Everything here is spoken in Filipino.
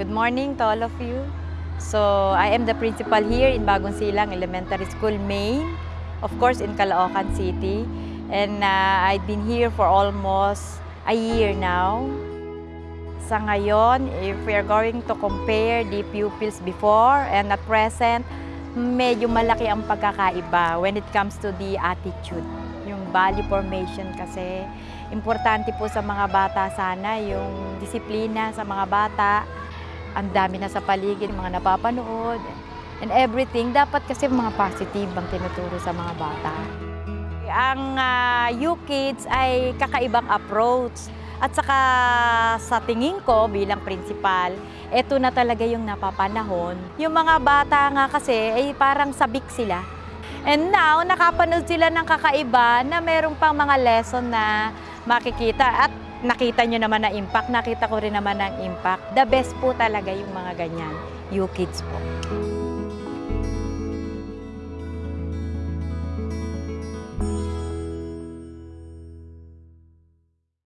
Good morning to all of you. So, I am the principal here in Bagong Silang Elementary School, Maine. Of course, in Caloocan City. And uh, I've been here for almost a year now. Sa ngayon, if we are going to compare the pupils before and at present, medyo malaki ang pagkakaiba when it comes to the attitude. Yung value formation kasi, importante po sa mga bata sana yung disiplina sa mga bata. Ang dami na sa paligid, mga napapanood, and everything. Dapat kasi mga positive ang tinuturo sa mga bata. Ang uh, U-Kids ay kakaibang approach. At saka sa tingin ko bilang principal, ito na talaga yung napapanahon. Yung mga bata nga kasi ay parang sabik sila. And now, nakapanood sila ng kakaiba na merong pang mga lesson na makikita at nakita nyo naman na impact, nakita ko rin naman ang impact. The best po talaga yung mga ganyan, you kids po.